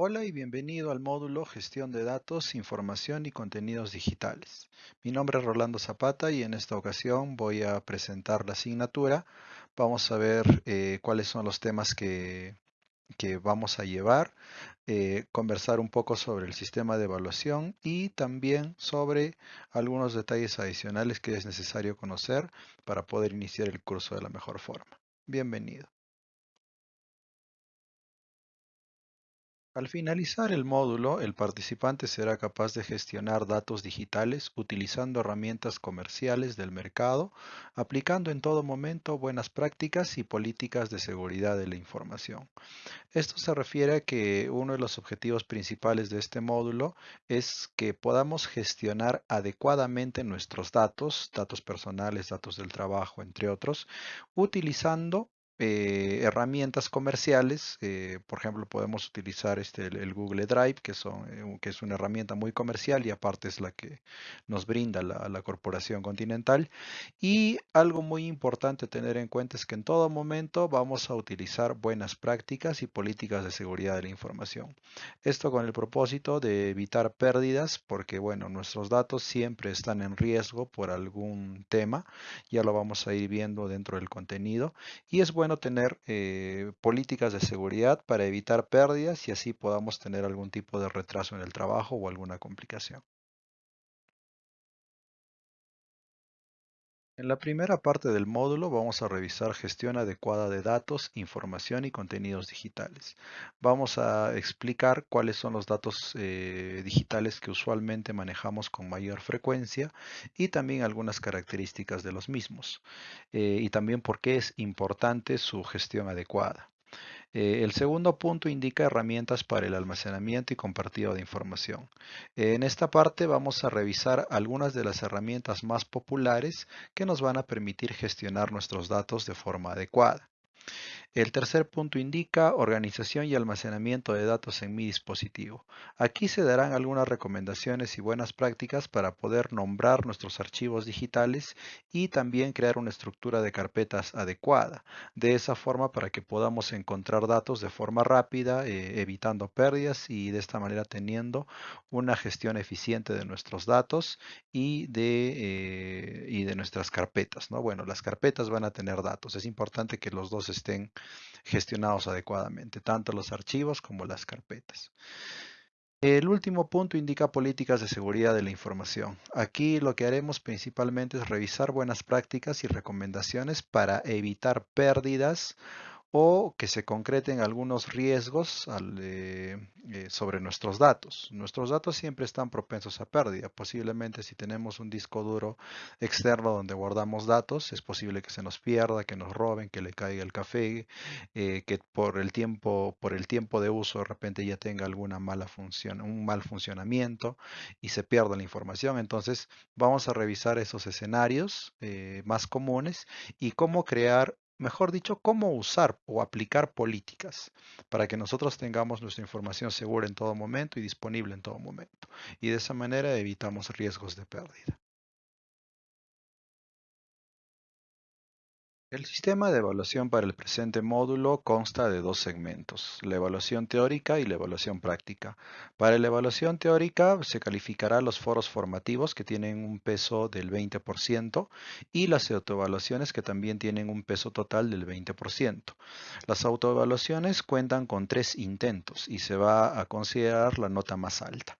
Hola y bienvenido al módulo Gestión de Datos, Información y Contenidos Digitales. Mi nombre es Rolando Zapata y en esta ocasión voy a presentar la asignatura. Vamos a ver eh, cuáles son los temas que, vamos a llevar, eh, conversar un poco sobre el sistema de evaluación y también sobre algunos detalles adicionales que es necesario conocer para poder iniciar el curso de la mejor forma. Bienvenido. Al finalizar el módulo, el participante será capaz de gestionar datos digitales utilizando herramientas comerciales del mercado, aplicando en todo momento buenas prácticas y políticas de seguridad de la información. Esto se refiere a que uno de los objetivos principales de este módulo es que podamos gestionar adecuadamente nuestros datos, datos personales, datos del trabajo, entre otros, utilizando eh, herramientas comerciales, eh, por ejemplo, podemos utilizar este, el, Google Drive, que, son, eh, que es una herramienta muy comercial y aparte es la que nos brinda la, la, corporación continental. Y algo muy importante tener en cuenta es que en todo momento vamos a utilizar buenas prácticas y políticas de seguridad de la información. Esto con el propósito de evitar pérdidas, porque bueno, nuestros datos siempre están en riesgo por algún tema, ya lo vamos a ir viendo dentro del contenido, y es bueno tener eh, políticas de seguridad para evitar pérdidas y así podamos tener algún tipo de retraso en el trabajo o alguna complicación. En la primera parte del módulo vamos a revisar gestión adecuada de datos, información y contenidos digitales. Vamos a explicar cuáles son los datos eh, digitales que usualmente manejamos con mayor frecuencia y también algunas características de los mismos. Eh, y también por qué es importante su gestión adecuada. Eh, el segundo punto indica herramientas para el almacenamiento y compartido de información. en esta parte vamos a revisar algunas de las herramientas más populares que nos van a permitir gestionar nuestros datos de forma adecuada. El tercer punto indica organización y almacenamiento de datos en mi dispositivo. Aquí se darán algunas recomendaciones y buenas prácticas para poder nombrar nuestros archivos digitales y también crear una estructura de carpetas adecuada. De esa forma para que podamos encontrar datos de forma rápida, eh, evitando pérdidas y de esta manera teniendo una gestión eficiente de nuestros datos y de, eh, de nuestras carpetas. ¿no? Bueno, las carpetas van a tener datos. Es importante que los dos estén gestionados adecuadamente, tanto los archivos como las carpetas. El último punto indica políticas de seguridad de la información. Aquí lo que haremos principalmente es revisar buenas prácticas y recomendaciones para evitar pérdidas o que se concreten algunos riesgos eh, eh, sobre nuestros datos. Nuestros datos siempre están propensos a pérdida. Posiblemente si tenemos un disco duro externo donde guardamos datos, es posible que se nos pierda, que nos roben, que le caiga el café, eh, que por el tiempo, por el tiempo de uso de repente ya tenga alguna mala función, un mal funcionamiento y se pierda la información. Entonces vamos a revisar esos escenarios más comunes y cómo crear mejor dicho, cómo usar o aplicar políticas para que nosotros tengamos nuestra información segura en todo momento y disponible en todo momento. Y de esa manera evitamos riesgos de pérdida. El sistema de evaluación para el presente módulo consta de dos segmentos, la evaluación teórica y la evaluación práctica. Para la evaluación teórica se calificará los foros formativos que tienen un peso del 20% y las autoevaluaciones que también tienen un peso total del 20%. Las autoevaluaciones cuentan con tres intentos y se va a considerar la nota más alta.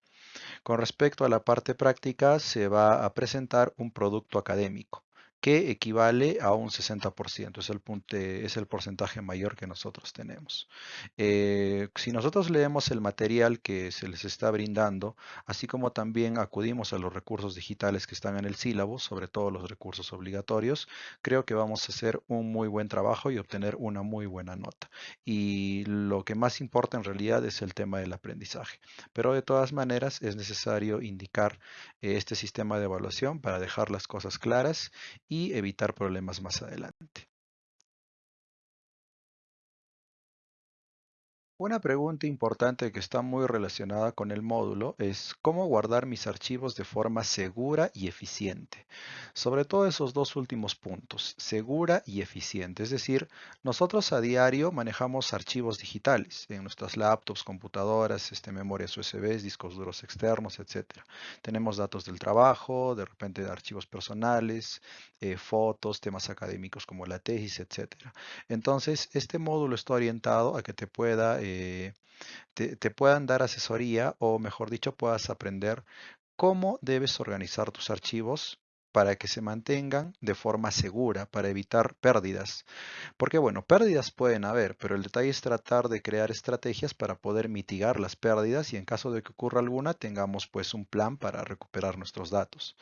Con respecto a la parte práctica, se va a presentar un producto académico que equivale a un 60%, es el, es el porcentaje mayor que nosotros tenemos. Eh, si nosotros leemos el material que se les está brindando, así como también acudimos a los recursos digitales que están en el sílabo, sobre todo los recursos obligatorios, creo que vamos a hacer un muy buen trabajo y obtener una muy buena nota. Y lo que más importa en realidad es el tema del aprendizaje. Pero de todas maneras es necesario indicar eh, este sistema de evaluación para dejar las cosas claras y evitar problemas más adelante. Una pregunta importante que está muy relacionada con el módulo es cómo guardar mis archivos de forma segura y eficiente. Sobre todo esos dos últimos puntos, segura y eficiente. Es decir, nosotros a diario manejamos archivos digitales en nuestras laptops, computadoras, este, memorias USB, discos duros externos, etc. Tenemos datos del trabajo, de repente de archivos personales, eh, fotos, temas académicos como la tesis, etc. Entonces, este módulo está orientado a que te pueda te, te puedan dar asesoría o mejor dicho puedas aprender cómo debes organizar tus archivos para que se mantengan de forma segura, para evitar pérdidas. Porque bueno, pérdidas pueden haber, pero el detalle es tratar de crear estrategias para poder mitigar las pérdidas y en caso de que ocurra alguna, tengamos pues un plan para recuperar nuestros datos.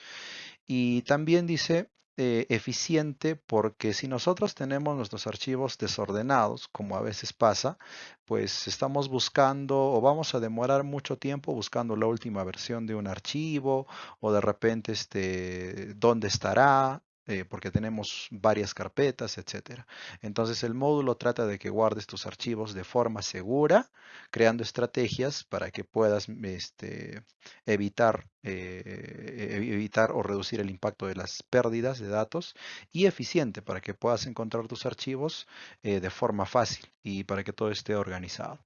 Y también dice eh, eficiente porque si nosotros tenemos nuestros archivos desordenados, como a veces pasa, pues estamos buscando o vamos a demorar mucho tiempo buscando la última versión de un archivo o de repente este, dónde estará eh, porque tenemos varias carpetas, etcétera. Entonces el módulo trata de que guardes tus archivos de forma segura, creando estrategias para que puedas este, evitar, eh, e-, evitar o reducir el impacto de las pérdidas de datos y eficiente para que puedas encontrar tus archivos eh, de forma fácil y para que todo esté organizado.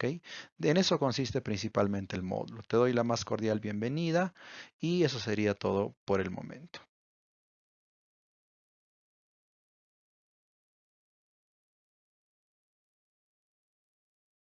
En eso consiste principalmente el módulo. Te doy la más cordial bienvenida y eso sería todo por el momento.